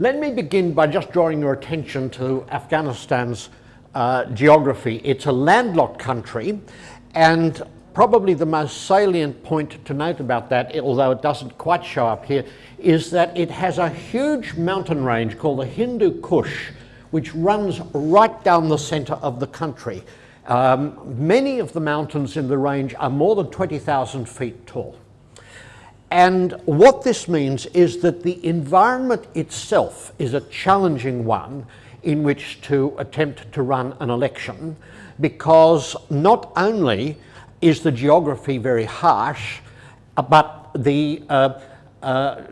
Let me begin by just drawing your attention to Afghanistan's uh, geography. It's a landlocked country and probably the most salient point to note about that, although it doesn't quite show up here, is that it has a huge mountain range called the Hindu Kush, which runs right down the centre of the country. Um, many of the mountains in the range are more than 20,000 feet tall. And what this means is that the environment itself is a challenging one in which to attempt to run an election because not only is the geography very harsh, uh, but the uh, uh,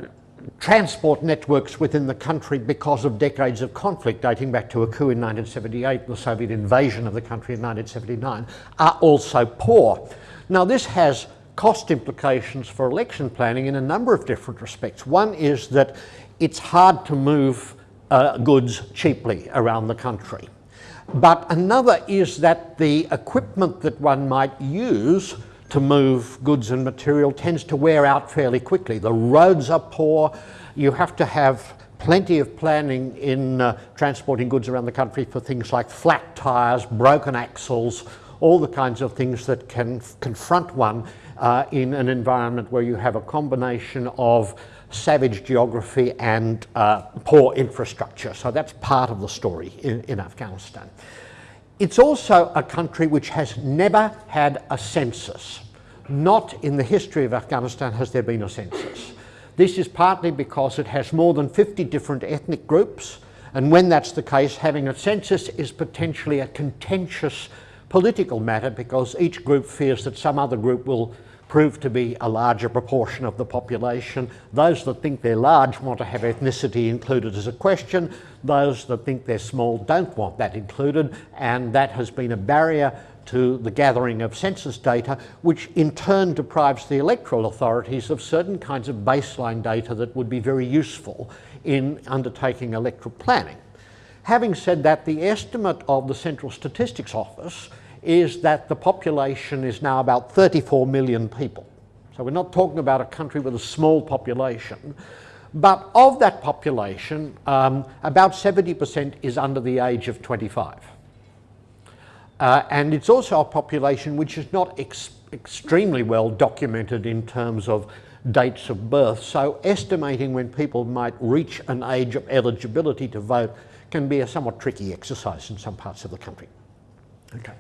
transport networks within the country because of decades of conflict dating back to a coup in 1978, the Soviet invasion of the country in 1979, are also poor. Now this has cost implications for election planning in a number of different respects. One is that it's hard to move uh, goods cheaply around the country. But another is that the equipment that one might use to move goods and material tends to wear out fairly quickly. The roads are poor, you have to have plenty of planning in uh, transporting goods around the country for things like flat tyres, broken axles, all the kinds of things that can confront one uh, in an environment where you have a combination of savage geography and uh, poor infrastructure. So that's part of the story in, in Afghanistan. It's also a country which has never had a census. Not in the history of Afghanistan has there been a census. This is partly because it has more than 50 different ethnic groups and when that's the case having a census is potentially a contentious political matter because each group fears that some other group will prove to be a larger proportion of the population. Those that think they're large want to have ethnicity included as a question. Those that think they're small don't want that included and that has been a barrier to the gathering of census data, which in turn deprives the electoral authorities of certain kinds of baseline data that would be very useful in undertaking electoral planning. Having said that, the estimate of the Central Statistics Office is that the population is now about 34 million people. So we're not talking about a country with a small population, but of that population, um, about 70% is under the age of 25. Uh, and it's also a population which is not ex extremely well documented in terms of dates of birth. So estimating when people might reach an age of eligibility to vote can be a somewhat tricky exercise in some parts of the country. Okay.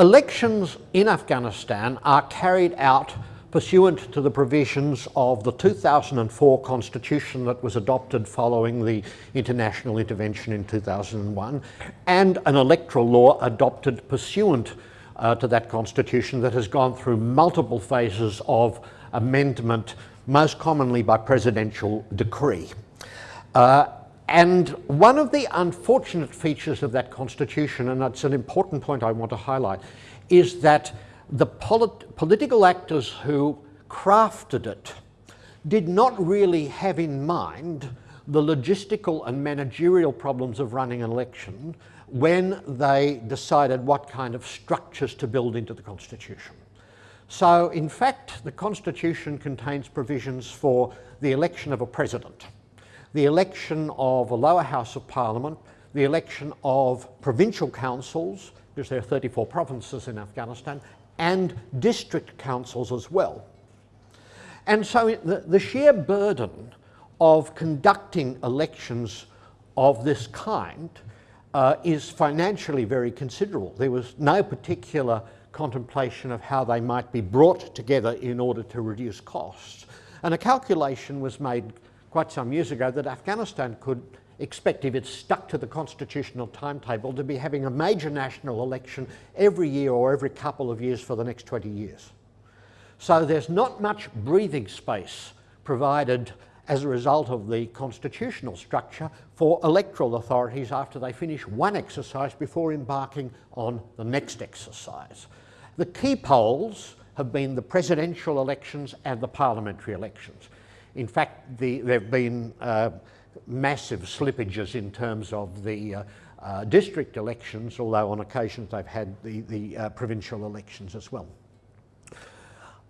Elections in Afghanistan are carried out pursuant to the provisions of the 2004 constitution that was adopted following the international intervention in 2001 and an electoral law adopted pursuant uh, to that constitution that has gone through multiple phases of amendment, most commonly by presidential decree. Uh, and one of the unfortunate features of that constitution, and that's an important point I want to highlight, is that the polit political actors who crafted it did not really have in mind the logistical and managerial problems of running an election when they decided what kind of structures to build into the Constitution. So in fact, the Constitution contains provisions for the election of a president, the election of a lower house of parliament, the election of provincial councils, because there are 34 provinces in Afghanistan, and district councils as well. And so the, the sheer burden of conducting elections of this kind uh, is financially very considerable. There was no particular contemplation of how they might be brought together in order to reduce costs. And a calculation was made quite some years ago that Afghanistan could expect, if it's stuck to the constitutional timetable, to be having a major national election every year or every couple of years for the next 20 years. So there's not much breathing space provided as a result of the constitutional structure for electoral authorities after they finish one exercise before embarking on the next exercise. The key polls have been the presidential elections and the parliamentary elections. In fact, the, there have been uh, massive slippages in terms of the uh, uh, district elections, although on occasions they've had the, the uh, provincial elections as well.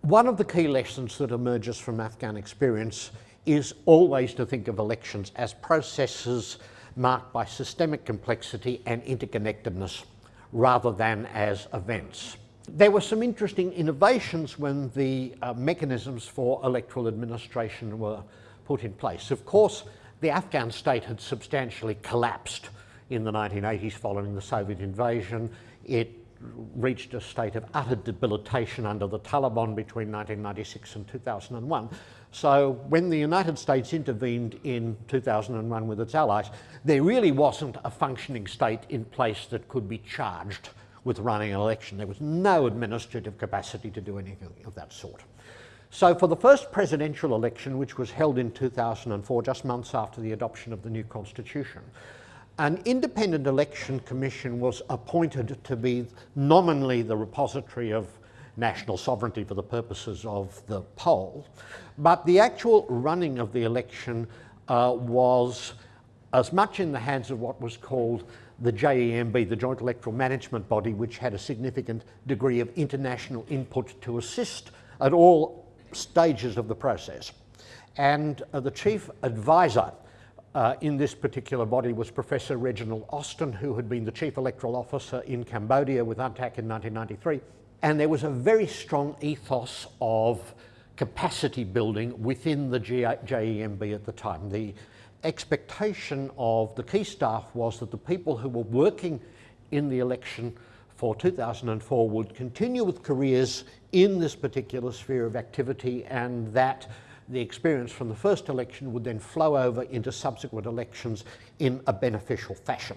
One of the key lessons that emerges from Afghan experience is always to think of elections as processes marked by systemic complexity and interconnectedness rather than as events. There were some interesting innovations when the uh, mechanisms for electoral administration were put in place. Of course, the Afghan state had substantially collapsed in the 1980s following the Soviet invasion. It reached a state of utter debilitation under the Taliban between 1996 and 2001. So when the United States intervened in 2001 with its allies, there really wasn't a functioning state in place that could be charged with running an election. There was no administrative capacity to do anything of that sort. So for the first presidential election, which was held in 2004, just months after the adoption of the new constitution, an independent election commission was appointed to be nominally the repository of national sovereignty for the purposes of the poll, but the actual running of the election uh, was as much in the hands of what was called the JEMB, the Joint Electoral Management Body, which had a significant degree of international input to assist at all stages of the process. And uh, the chief advisor uh, in this particular body was Professor Reginald Austin, who had been the chief electoral officer in Cambodia with UNTAC in 1993. And there was a very strong ethos of capacity building within the JEMB at the time. The expectation of the key staff was that the people who were working in the election for 2004 would continue with careers in this particular sphere of activity and that the experience from the first election would then flow over into subsequent elections in a beneficial fashion.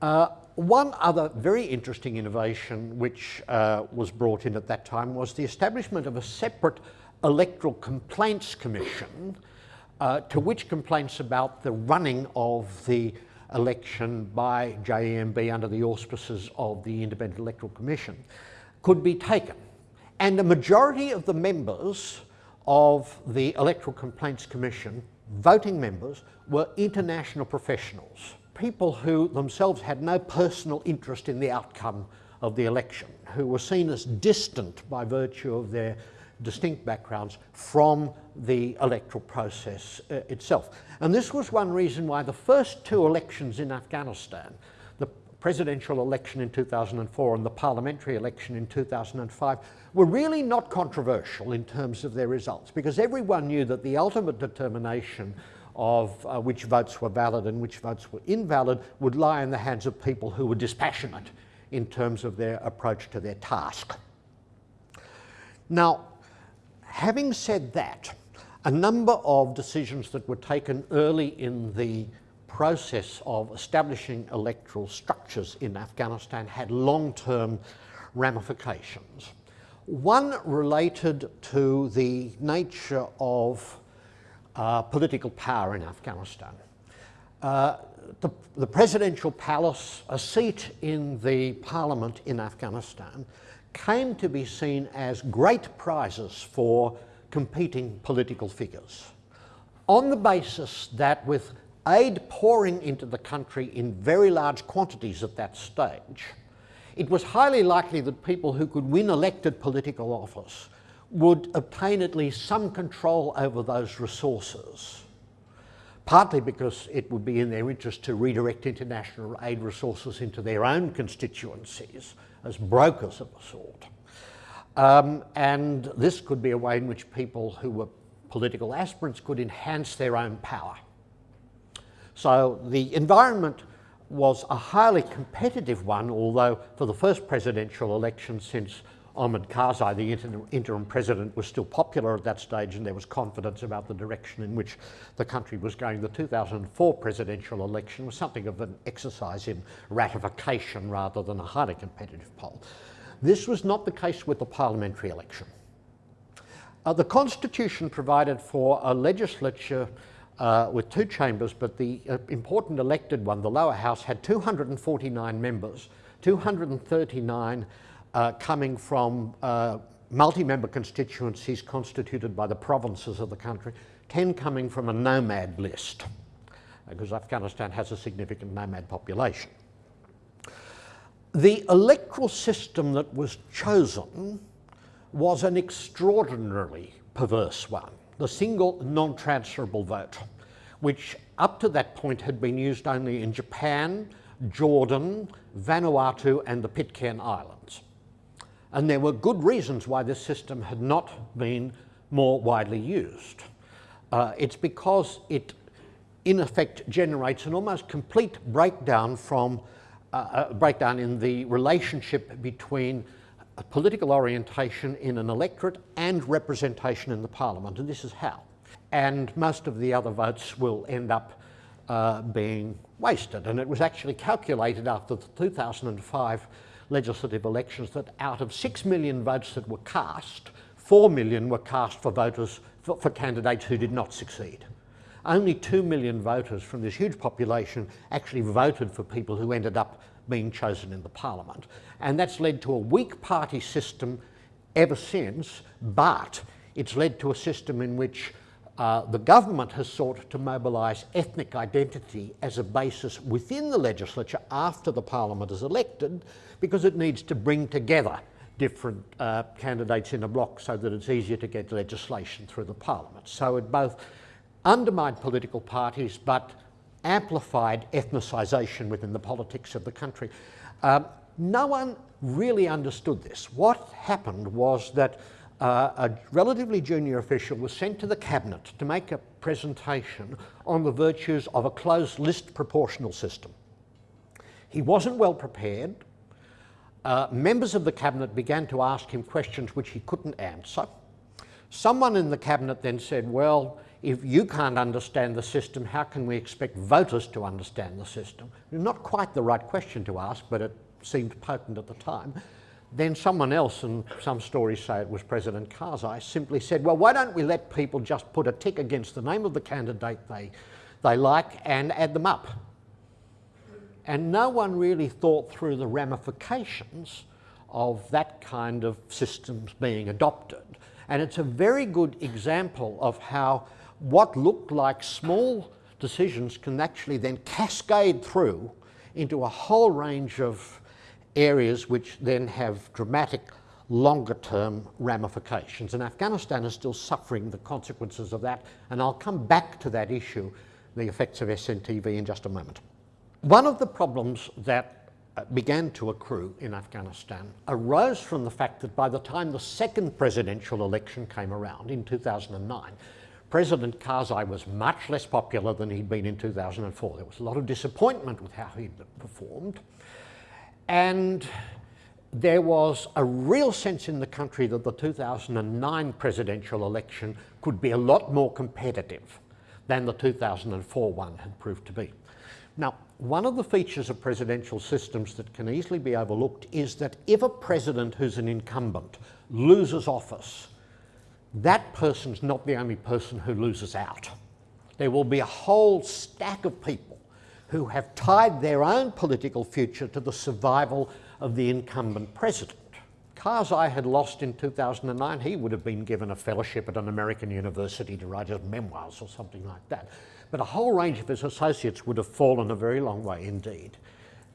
Uh, one other very interesting innovation which uh, was brought in at that time was the establishment of a separate electoral complaints commission uh, to which complaints about the running of the election by JEMB under the auspices of the Independent Electoral Commission could be taken. And the majority of the members of the Electoral Complaints Commission, voting members, were international professionals, people who themselves had no personal interest in the outcome of the election, who were seen as distant by virtue of their distinct backgrounds from the electoral process uh, itself. And this was one reason why the first two elections in Afghanistan, the presidential election in 2004 and the parliamentary election in 2005, were really not controversial in terms of their results because everyone knew that the ultimate determination of uh, which votes were valid and which votes were invalid would lie in the hands of people who were dispassionate in terms of their approach to their task. Now, Having said that, a number of decisions that were taken early in the process of establishing electoral structures in Afghanistan had long-term ramifications. One related to the nature of uh, political power in Afghanistan. Uh, the, the, presidential palace, a seat in the parliament in Afghanistan, came to be seen as great prizes for competing political figures. On the basis that with aid pouring into the country in very large quantities at that stage, it was highly likely that people who could win elected political office would obtain at least some control over those resources, partly because it would be in their interest to redirect international aid resources into their own constituencies, as brokers of a sort. Um, and this could be a way in which people who were political aspirants could enhance their own power. So the environment was a highly competitive one, although for the first presidential election since Hamid Karzai, the interim president, was still popular at that stage and there was confidence about the direction in which the country was going. The 2004 presidential election was something of an exercise in ratification rather than a highly competitive poll. This was not the case with the parliamentary election. Uh, the constitution provided for a legislature uh, with two chambers, but the uh, important elected one, the lower house, had 249 members, 239 uh, coming from uh, multi-member constituencies constituted by the provinces of the country, 10 coming from a nomad list, because Afghanistan has a significant nomad population. The electoral system that was chosen was an extraordinarily perverse one. the single non-transferable vote, which up to that point had been used only in Japan, Jordan, Vanuatu and the Pitcairn Islands. And there were good reasons why this system had not been more widely used. Uh, it's because it in effect generates an almost complete breakdown from uh, a breakdown in the relationship between political orientation in an electorate and representation in the parliament, and this is how. And most of the other votes will end up uh, being wasted. And it was actually calculated after the 2005 legislative elections that out of 6 million votes that were cast, 4 million were cast for voters for, for candidates who did not succeed. Only 2 million voters from this huge population actually voted for people who ended up being chosen in the parliament. And that's led to a weak party system ever since, but it's led to a system in which uh, the government has sought to mobilise ethnic identity as a basis within the legislature after the parliament is elected because it needs to bring together different uh, candidates in a block so that it's easier to get legislation through the parliament. So it both undermined political parties but amplified ethnicisation within the politics of the country. Um, no one really understood this. What happened was that uh, a relatively junior official was sent to the cabinet to make a presentation on the virtues of a closed list proportional system. He wasn't well prepared. Uh, members of the cabinet began to ask him questions which he couldn't answer. Someone in the cabinet then said, well, if you can't understand the system, how can we expect voters to understand the system? Not quite the right question to ask, but it seemed potent at the time. Then someone else, and some stories say it was President Karzai, simply said, well, why don't we let people just put a tick against the name of the candidate they, they like and add them up? And no one really thought through the ramifications of that kind of systems being adopted. And it's a very good example of how what looked like small decisions can actually then cascade through into a whole range of areas which then have dramatic longer term ramifications. And Afghanistan is still suffering the consequences of that. And I'll come back to that issue, the effects of SNTV in just a moment. One of the problems that uh, began to accrue in Afghanistan arose from the fact that by the time the second presidential election came around in 2009, President Karzai was much less popular than he'd been in 2004. There was a lot of disappointment with how he'd performed. And there was a real sense in the country that the 2009 presidential election could be a lot more competitive than the 2004 one had proved to be. Now, one of the features of presidential systems that can easily be overlooked is that if a president who's an incumbent loses office, that person's not the only person who loses out. There will be a whole stack of people who have tied their own political future to the survival of the incumbent president. Karzai had lost in 2009, he would have been given a fellowship at an American university to write his memoirs or something like that. But a whole range of his associates would have fallen a very long way indeed.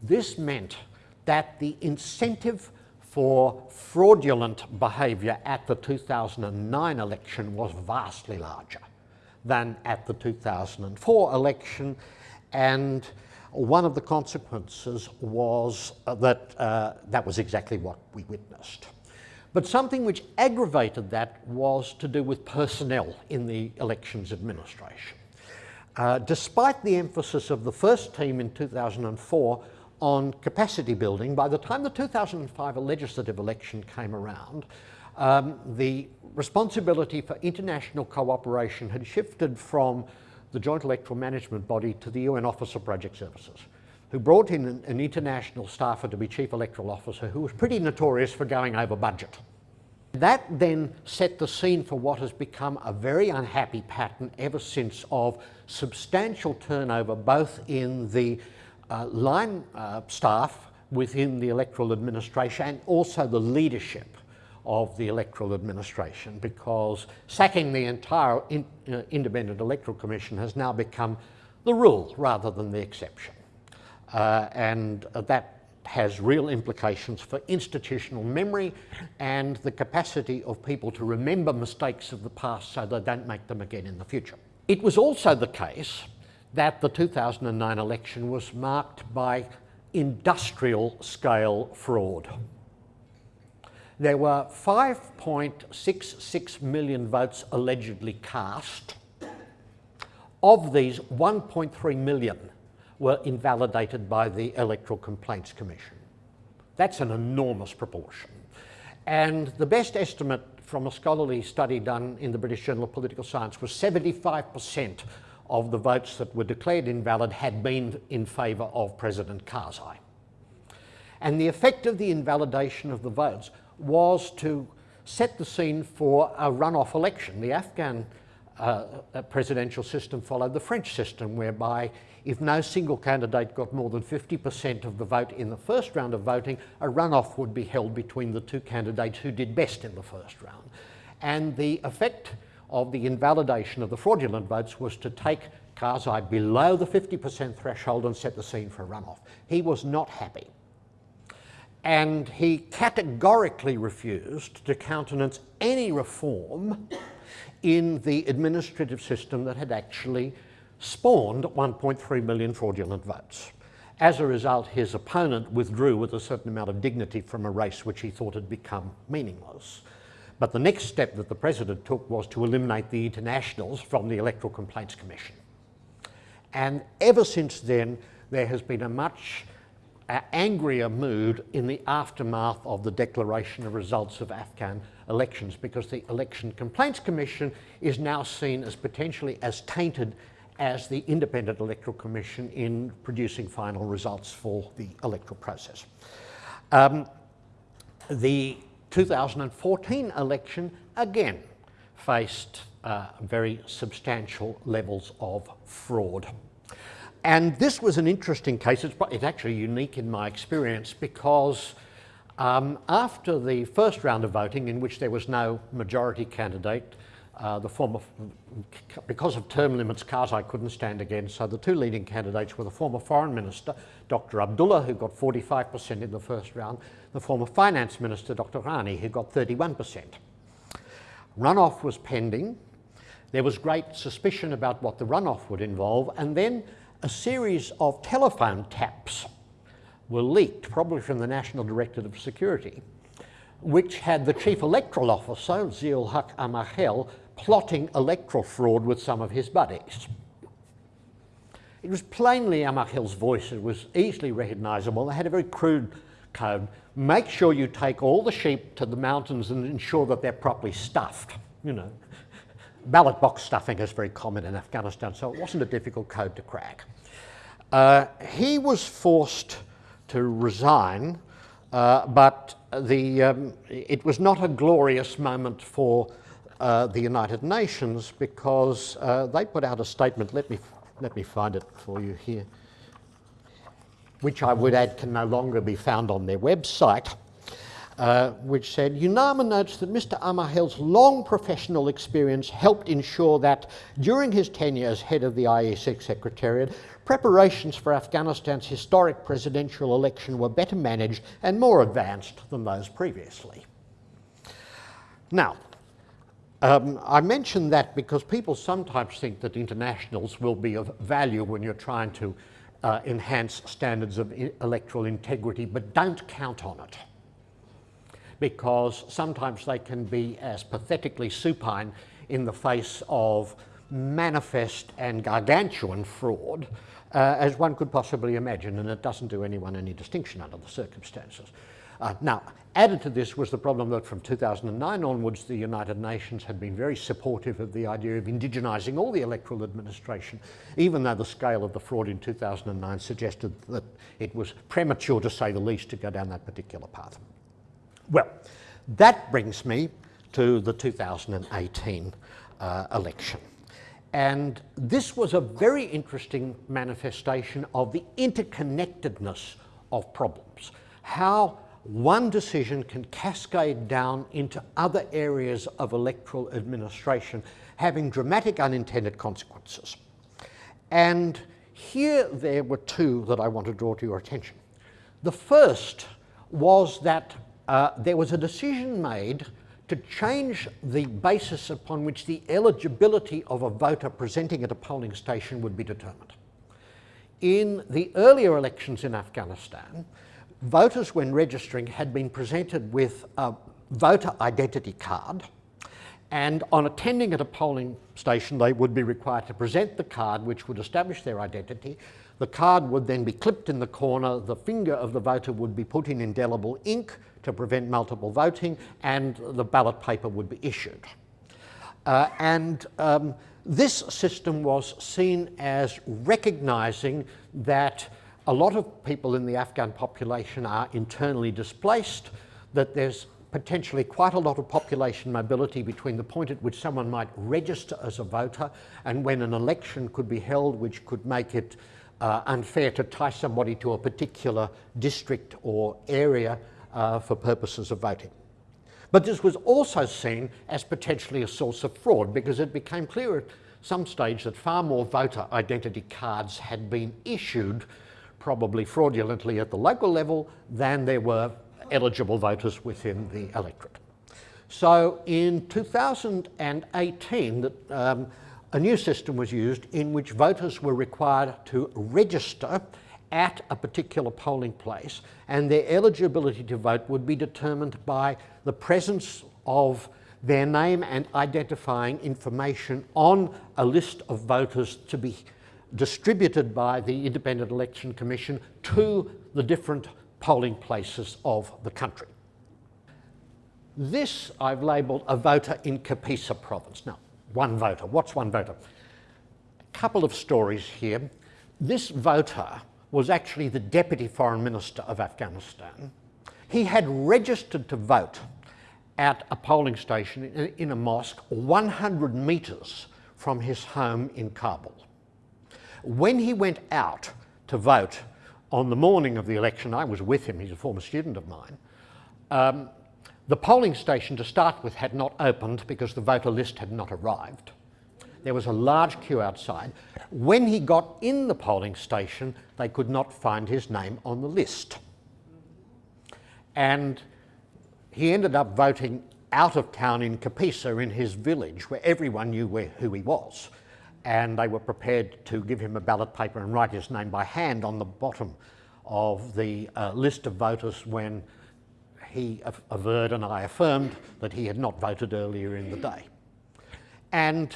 This meant that the incentive for fraudulent behaviour at the 2009 election was vastly larger than at the 2004 election and one of the consequences was uh, that uh, that was exactly what we witnessed. But something which aggravated that was to do with personnel in the elections administration. Uh, despite the emphasis of the first team in 2004 on capacity building, by the time the 2005 legislative election came around, um, the responsibility for international cooperation had shifted from the Joint Electoral Management Body to the UN Office of Project Services, who brought in an, an international staffer to be Chief Electoral Officer who was pretty notorious for going over budget. That then set the scene for what has become a very unhappy pattern ever since of substantial turnover both in the uh, line uh, staff within the electoral administration and also the leadership of the electoral administration because sacking the entire in, uh, independent electoral commission has now become the rule rather than the exception. Uh, and that has real implications for institutional memory and the capacity of people to remember mistakes of the past so they don't make them again in the future. It was also the case that the 2009 election was marked by industrial scale fraud. There were 5.66 million votes allegedly cast. Of these, 1.3 million were invalidated by the Electoral Complaints Commission. That's an enormous proportion. And the best estimate from a scholarly study done in the British Journal of Political Science was 75% of the votes that were declared invalid had been in favour of President Karzai. And the effect of the invalidation of the votes was to set the scene for a runoff election. The Afghan uh, presidential system followed the French system, whereby if no single candidate got more than 50% of the vote in the first round of voting, a runoff would be held between the two candidates who did best in the first round. And the effect of the invalidation of the fraudulent votes was to take Karzai below the 50% threshold and set the scene for a runoff. He was not happy. And he categorically refused to countenance any reform in the administrative system that had actually spawned 1.3 million fraudulent votes. As a result, his opponent withdrew with a certain amount of dignity from a race which he thought had become meaningless. But the next step that the president took was to eliminate the internationals from the Electoral Complaints Commission. And ever since then, there has been a much angrier mood in the aftermath of the declaration of results of Afghan elections because the Election Complaints Commission is now seen as potentially as tainted as the Independent Electoral Commission in producing final results for the electoral process. Um, the 2014 election again faced uh, very substantial levels of fraud. And this was an interesting case. It's, it's actually unique in my experience because um, after the first round of voting in which there was no majority candidate, uh, the former, because of term limits, Karzai couldn't stand again, so the two leading candidates were the former Foreign Minister, Dr. Abdullah, who got 45% in the first round, the former Finance Minister, Dr. Ghani, who got 31%. Runoff was pending. There was great suspicion about what the runoff would involve, and then a series of telephone taps were leaked, probably from the National Directorate of Security, which had the Chief Electoral Officer, Ziaul Haq Amarkhil, plotting electoral fraud with some of his buddies. It was plainly Amarkhil's voice. It was easily recognisable. They had a very crude code. Make sure you take all the sheep to the mountains and ensure that they're properly stuffed. You know, ballot box stuffing is very common in Afghanistan, so it wasn't a difficult code to crack. Uh, he was forced to resign, uh, but the, um, it was not a glorious moment for uh, the United Nations because uh, they put out a statement, let me, let me find it for you here, which I would add can no longer be found on their website, uh, which said, UNAMA notes that Mr Amarkhil's long professional experience helped ensure that during his tenure as head of the IEC Secretariat, preparations for Afghanistan's historic presidential election were better managed and more advanced than those previously. Now, um, I mention that because people sometimes think that internationals will be of value when you're trying to uh, enhance standards of electoral integrity, but don't count on it. Because sometimes they can be as pathetically supine in the face of manifest and gargantuan fraud uh, as one could possibly imagine, and it doesn't do anyone any distinction under the circumstances. Uh, now, added to this was the problem that from 2009 onwards, the United Nations had been very supportive of the idea of indigenizing all the electoral administration, even though the scale of the fraud in 2009 suggested that it was premature, to say the least, to go down that particular path. Well, that brings me to the 2018 uh, election. And this was a very interesting manifestation of the interconnectedness of problems. How one decision can cascade down into other areas of electoral administration, having dramatic unintended consequences. And here there were two that I want to draw to your attention. The first was that uh, there was a decision made to change the basis upon which the eligibility of a voter presenting at a polling station would be determined. In the earlier elections in Afghanistan, voters when registering had been presented with a voter identity card and on attending at a polling station they would be required to present the card which would establish their identity. The card would then be clipped in the corner, the finger of the voter would be put in indelible ink to prevent multiple voting and the ballot paper would be issued. Uh, and um, this system was seen as recognising that a lot of people in the Afghan population are internally displaced, that there's potentially quite a lot of population mobility between the point at which someone might register as a voter and when an election could be held which could make it uh, unfair to tie somebody to a particular district or area uh, for purposes of voting. But this was also seen as potentially a source of fraud because it became clear at some stage that far more voter identity cards had been issued, probably fraudulently at the local level, than there were eligible voters within the electorate. So in 2018, um, a new system was used in which voters were required to register at a particular polling place and their eligibility to vote would be determined by the presence of their name and identifying information on a list of voters to be distributed by the Independent Election Commission to the different polling places of the country. This I've labelled a voter in Kapisa province. Now, one voter. What's one voter? A couple of stories here. This voter was actually the Deputy Foreign Minister of Afghanistan. He had registered to vote at a polling station in a mosque 100 metres from his home in Kabul. When he went out to vote on the morning of the election, I was with him, he's a former student of mine, um, the polling station to start with had not opened because the voter list had not arrived. There was a large queue outside. When he got in the polling station, they could not find his name on the list. And he ended up voting out of town in Kapisa in his village where everyone knew where, who he was. And they were prepared to give him a ballot paper and write his name by hand on the bottom of the uh, list of voters when he averred and I affirmed that he had not voted earlier in the day. And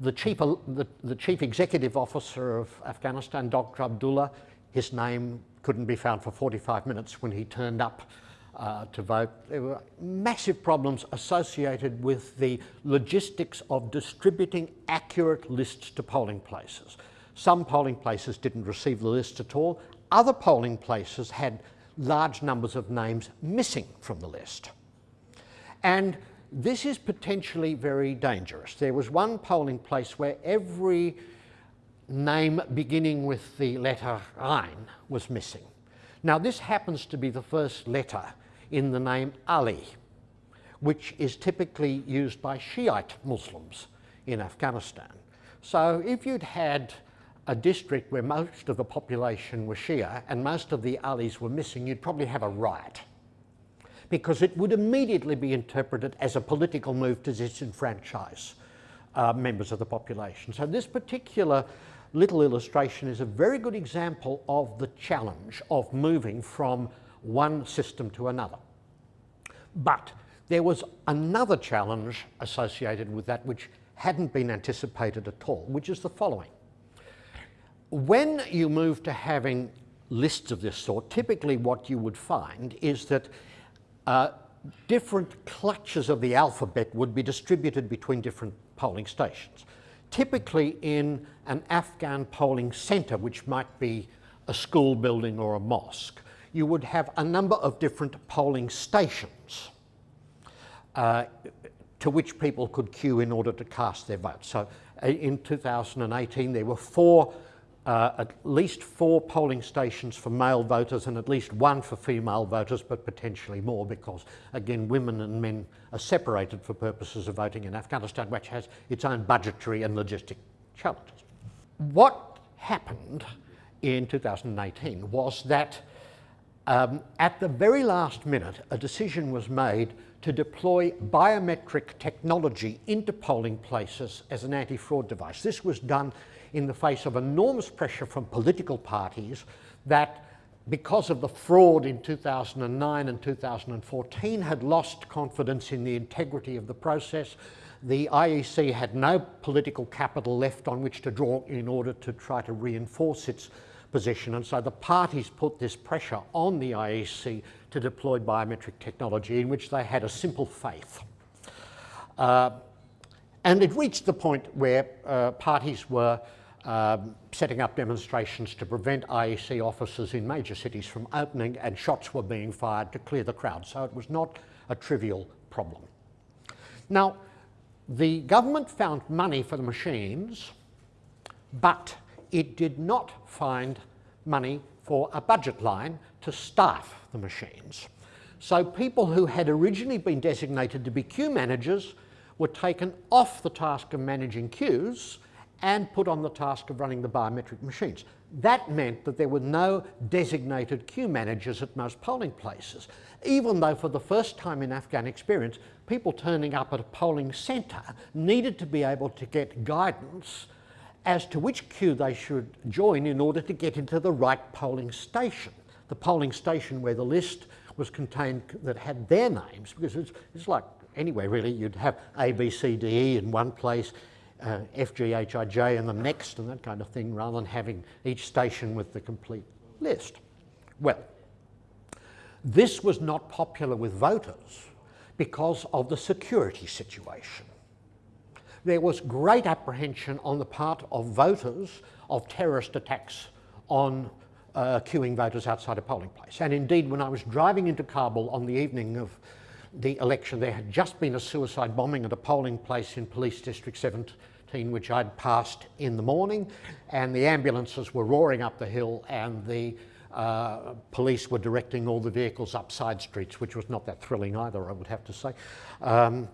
the chief, the, the chief executive officer of Afghanistan, Dr. Abdullah, his name couldn't be found for 45 minutes when he turned up uh, to vote. There were massive problems associated with the logistics of distributing accurate lists to polling places. Some polling places didn't receive the list at all. Other polling places had large numbers of names missing from the list. And this is potentially very dangerous. There was one polling place where every name beginning with the letter Ain was missing. Now this happens to be the first letter in the name Ali, which is typically used by Shiite Muslims in Afghanistan. So if you'd had a district where most of the population were Shia and most of the Alis were missing, you'd probably have a riot because it would immediately be interpreted as a political move to disenfranchise uh, members of the population. So this particular little illustration is a very good example of the challenge of moving from one system to another. But there was another challenge associated with that which hadn't been anticipated at all, which is the following. When you move to having lists of this sort, typically what you would find is that uh, different clutches of the alphabet would be distributed between different polling stations. Typically in an Afghan polling centre, which might be a school building or a mosque, you would have a number of different polling stations uh, to which people could queue in order to cast their vote. So uh, in 2018 there were four uh, at least four polling stations for male voters and at least one for female voters, but potentially more because, again, women and men are separated for purposes of voting in Afghanistan, which has its own budgetary and logistic challenges. What happened in 2018 was that um, at the very last minute, a decision was made to deploy biometric technology into polling places as an anti-fraud device. This was done in the face of enormous pressure from political parties that because of the fraud in 2009 and 2014 had lost confidence in the integrity of the process. The IEC had no political capital left on which to draw in order to try to reinforce its position and so the parties put this pressure on the IEC to deploy biometric technology in which they had a simple faith. Uh, and it reached the point where uh, parties were um, setting up demonstrations to prevent IEC offices in major cities from opening and shots were being fired to clear the crowd. So it was not a trivial problem. Now, the government found money for the machines, but it did not find money for a budget line to staff the machines. So people who had originally been designated to be queue managers were taken off the task of managing queues and put on the task of running the biometric machines. That meant that there were no designated queue managers at most polling places, even though for the first time in Afghan experience, people turning up at a polling centre needed to be able to get guidance as to which queue they should join in order to get into the right polling station. The polling station where the list was contained that had their names, because it's, it's like anyway really, you'd have A, B, C, D, E in one place, uh, FGHIJ and the next and that kind of thing rather than having each station with the complete list. Well, this was not popular with voters because of the security situation. There was great apprehension on the part of voters of terrorist attacks on uh, queuing voters outside a polling place. And indeed, when I was driving into Kabul on the evening of the election, there had just been a suicide bombing at a polling place in Police District 17 which I'd passed in the morning, and the ambulances were roaring up the hill and the uh, police were directing all the vehicles up side streets, which was not that thrilling either, I would have to say. Um,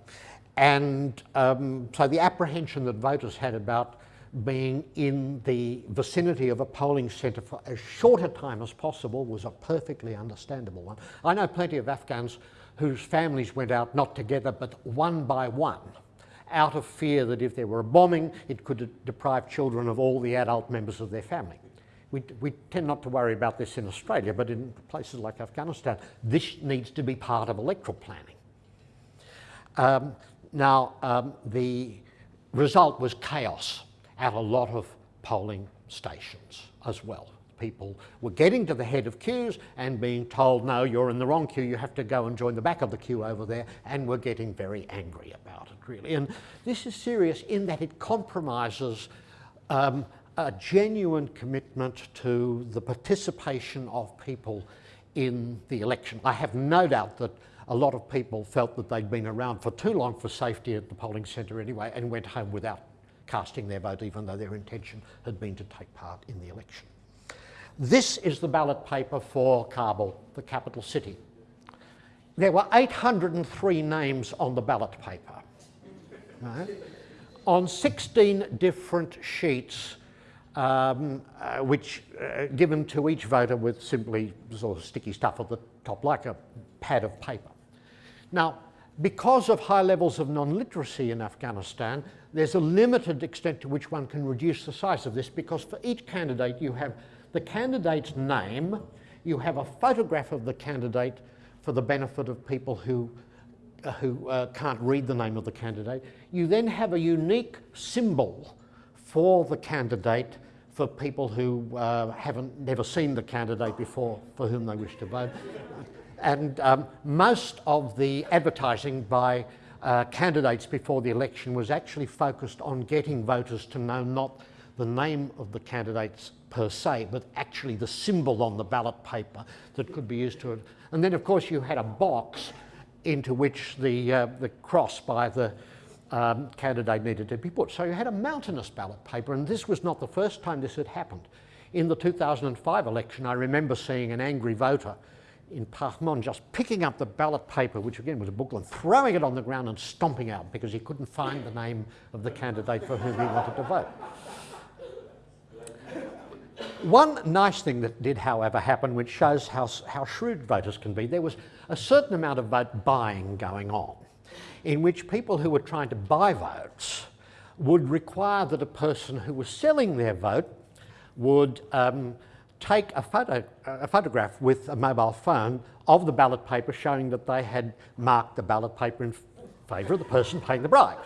and um, so the apprehension that voters had about being in the vicinity of a polling centre for as short a time as possible was a perfectly understandable one. I know plenty of Afghans whose families went out not together but one by one out of fear that if there were a bombing, it could deprive children of all the adult members of their family. We, we, tend not to worry about this in Australia, but in places like Afghanistan, this needs to be part of electoral planning. Um, now, um, the result was chaos at a lot of polling stations as well people were getting to the head of queues and being told, no, you're in the wrong queue, you have to go and join the back of the queue over there, and were getting very angry about it, really. And this is serious in that it compromises um, a genuine commitment to the participation of people in the election. I have no doubt that a lot of people felt that they'd been around for too long for safety at the polling centre anyway and went home without casting their vote even though their intention had been to take part in the election. This is the ballot paper for Kabul, the capital city. There were 803 names on the ballot paper. Right? On 16 different sheets, um, uh, which uh, given to each voter with simply sort of sticky stuff at the top, like a pad of paper. Now, because of high levels of non-literacy in Afghanistan, there's a limited extent to which one can reduce the size of this because for each candidate you have the candidate's name, you have a photograph of the candidate for the benefit of people who, uh, who uh, can't read the name of the candidate. You then have a unique symbol for the candidate for people who uh, haven't never seen the candidate before for whom they wish to vote. And um, most of the advertising by uh, candidates before the election was actually focused on getting voters to know not the name of the candidates per se, but actually the symbol on the ballot paper that could be used to it. And then of course you had a box into which the, uh, the cross by the um, candidate needed to be put. So you had a mountainous ballot paper and this was not the first time this had happened. In the 2005 election I remember seeing an angry voter in Paghman just picking up the ballot paper, which again was a booklet, throwing it on the ground and stomping out because he couldn't find the name of the candidate for whom he wanted to vote. One nice thing that did, however, happen, which shows how, how shrewd voters can be, there was a certain amount of vote buying going on, in which people who were trying to buy votes would require that a person who was selling their vote would um, take a, photo, a photograph with a mobile phone of the ballot paper showing that they had marked the ballot paper in favour of the person paying the bribe.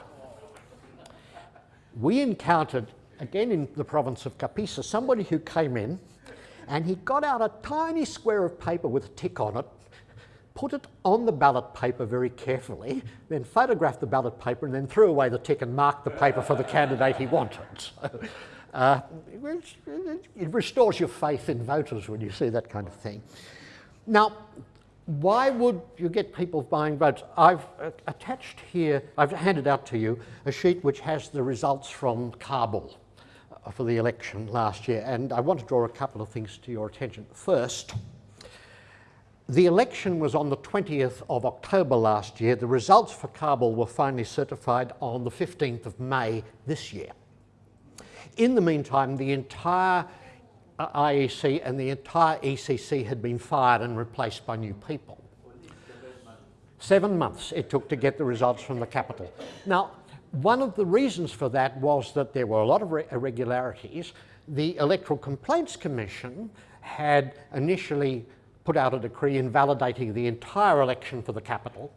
We encountered, again in the province of Kapisa, somebody who came in and he got out a tiny square of paper with a tick on it, put it on the ballot paper very carefully, then photographed the ballot paper and then threw away the tick and marked the paper for the candidate he wanted. So, uh, it restores your faith in voters when you see that kind of thing. Now, why would you get people buying votes? I've attached here, I've handed out to you a sheet which has the results from Kabul for the election last year, and I want to draw a couple of things to your attention. First, the election was on the 20th of October last year. The results for Kabul were finally certified on the 15th of May this year. In the meantime, the entire uh, IEC and the entire ECC had been fired and replaced by new people. Seven months it took to get the results from the capital. Now, one of the reasons for that was that there were a lot of irregularities. The Electoral Complaints Commission had initially put out a decree invalidating the entire election for the capital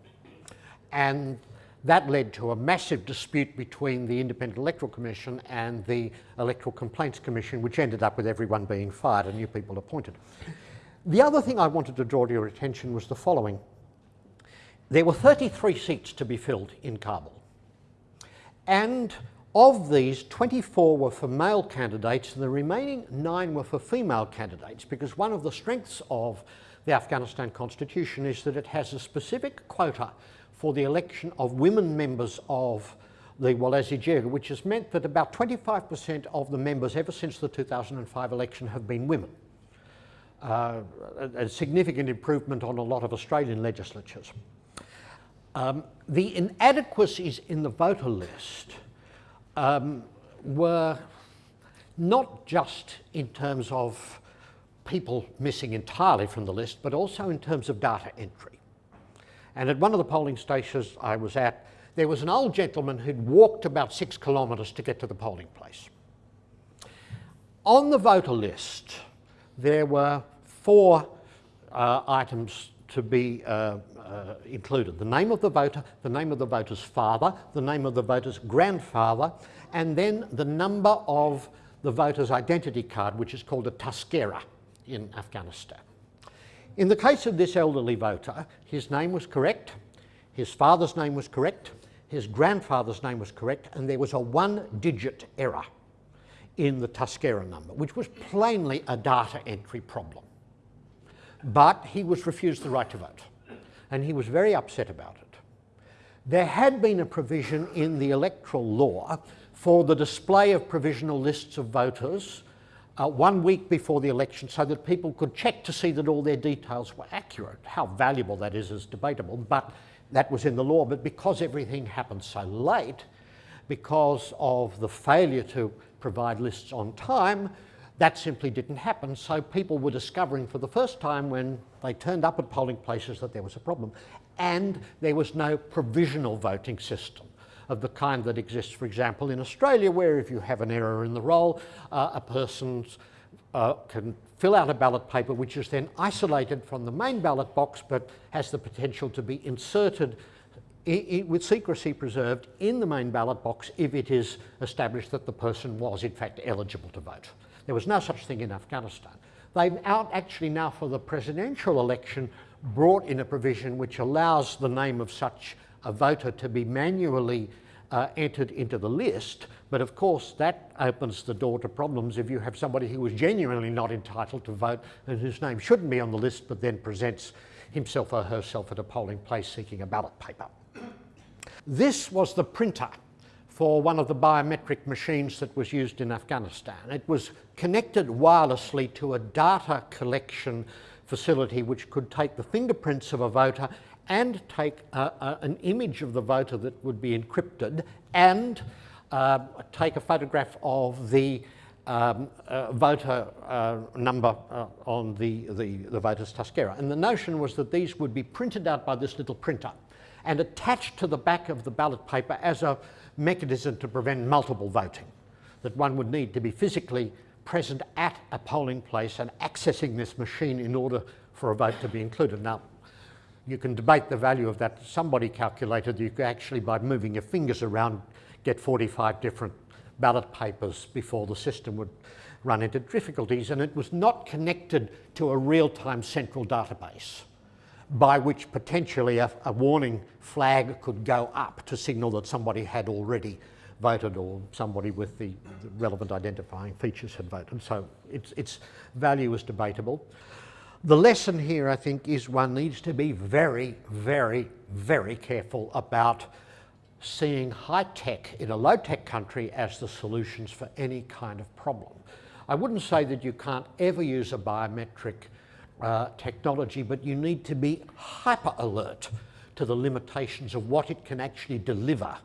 and that led to a massive dispute between the Independent Electoral Commission and the Electoral Complaints Commission, which ended up with everyone being fired and new people appointed. The other thing I wanted to draw to your attention was the following. There were 33 seats to be filled in Kabul. And of these, 24 were for male candidates and the remaining nine were for female candidates because one of the strengths of the Afghanistan constitution is that it has a specific quota for the election of women members of the Wolesi Jirga, which has meant that about 25% of the members ever since the 2005 election have been women. Uh, a, a, significant improvement on a lot of Australian legislatures. Um, the inadequacies in the voter list um, were not just in terms of people missing entirely from the list, but also in terms of data entry. And at one of the polling stations I was at, there was an old gentleman who'd walked about six kilometres to get to the polling place. On the voter list, there were four uh, items to be uh, uh, included. The name of the voter, the name of the voter's father, the name of the voter's grandfather, and then the number of the voter's identity card, which is called a taskera in Afghanistan. In the case of this elderly voter, his name was correct, his father's name was correct, his grandfather's name was correct, and there was a one-digit error in the taskera number, which was plainly a data entry problem. But he was refused the right to vote, and he was very upset about it. There had been a provision in the electoral law for the display of provisional lists of voters uh, one week before the election so that people could check to see that all their details were accurate. How valuable that is is debatable, but that was in the law. But because everything happened so late, because of the failure to provide lists on time, that simply didn't happen. So people were discovering for the first time when they turned up at polling places that there was a problem. And there was no provisional voting system of the kind that exists, for example, in Australia, where if you have an error in the roll, uh, a person uh, can fill out a ballot paper which is then isolated from the main ballot box but has the potential to be inserted with secrecy preserved in the main ballot box if it is established that the person was in fact eligible to vote. There was no such thing in Afghanistan. They've out actually now for the presidential election brought in a provision which allows the name of such a voter to be manually uh, entered into the list, but of course that opens the door to problems if you have somebody who is genuinely not entitled to vote and whose name shouldn't be on the list but then presents himself or herself at a polling place seeking a ballot paper. This was the printer for one of the biometric machines that was used in Afghanistan. It was connected wirelessly to a data collection facility which could take the fingerprints of a voter and take a, a, an image of the voter that would be encrypted and uh, take a photograph of the um, uh, voter uh, number uh, on the, the, the voters' taskera. And the notion was that these would be printed out by this little printer and attached to the back of the ballot paper as a mechanism to prevent multiple voting, that one would need to be physically present at a polling place and accessing this machine in order for a vote to be included. Now, you can debate the value of that. Somebody calculated that you could actually, by moving your fingers around, get 45 different ballot papers before the system would run into difficulties and it was not connected to a real-time central database by which potentially a, a, warning flag could go up to signal that somebody had already voted or somebody with the, the relevant identifying features had voted. So its, its value is debatable. The lesson here, I think, is one needs to be very, very, very careful about seeing high tech in a low tech country as the solutions for any kind of problem. I wouldn't say that you can't ever use a biometric uh, technology, but you need to be hyper alert to the limitations of what it can actually deliver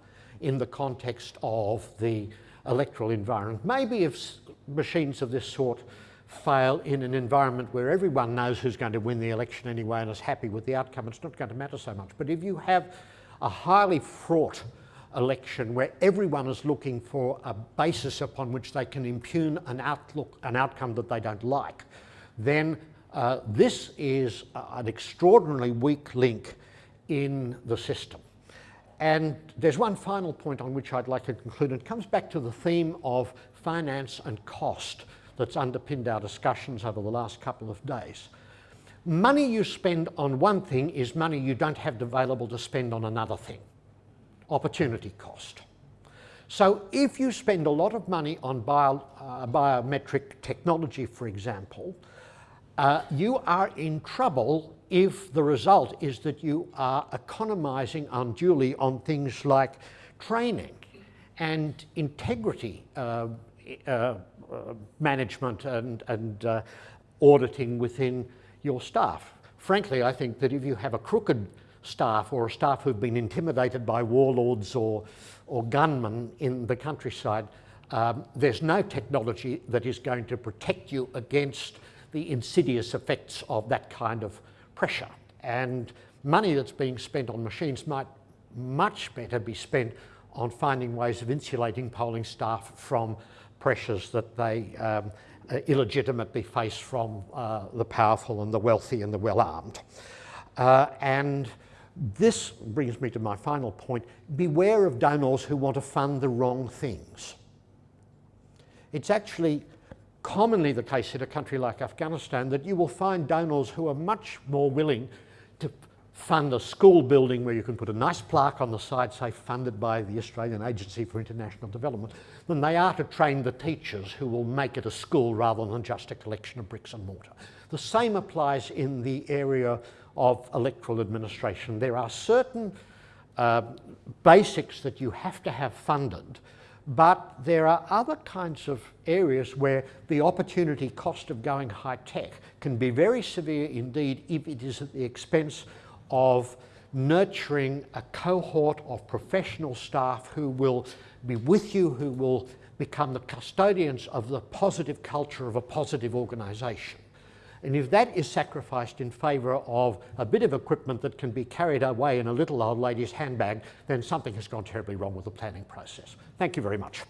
in the context of the electoral environment. Maybe if machines of this sort fail in an environment where everyone knows who's going to win the election anyway and is happy with the outcome, it's not going to matter so much. But if you have a highly fraught election where everyone is looking for a basis upon which they can impugn an outlook, an outcome that they don't like, then uh, this is an extraordinarily weak link in the system. And there's one final point on which I'd like to conclude. It comes back to the theme of finance and cost that's underpinned our discussions over the last couple of days. Money you spend on one thing is money you don't have available to spend on another thing. Opportunity cost. So if you spend a lot of money on bio, uh, biometric technology, for example, uh, you are in trouble if the result is that you are economizing unduly on things like training and integrity uh, uh, uh management and, and uh, auditing within your staff. Frankly, I think that if you have a crooked staff or a staff who've been intimidated by warlords or, or gunmen in the countryside, um, there's no technology that is going to protect you against the insidious effects of that kind of pressure. And money that's being spent on machines might much better be spent on finding ways of insulating polling staff from pressures that they um, illegitimately face from uh, the powerful and the wealthy and the well-armed. Uh, and this brings me to my final point. Beware of donors who want to fund the wrong things. It's actually commonly the case in a country like Afghanistan that you will find donors who are much more willing to fund a school building where you can put a nice plaque on the side, say funded by the Australian Agency for International Development, than they are to train the teachers who will make it a school rather than just a collection of bricks and mortar. The same applies in the area of electoral administration. There are certain uh, basics that you have to have funded but there are other kinds of areas where the opportunity cost of going high tech can be very severe indeed if it is at the expense of nurturing a cohort of professional staff who will be with you, who will become the custodians of the positive culture of a positive organisation. And if that is sacrificed in favour of a bit of equipment that can be carried away in a little old lady's handbag, then something has gone terribly wrong with the planning process. Thank you very much.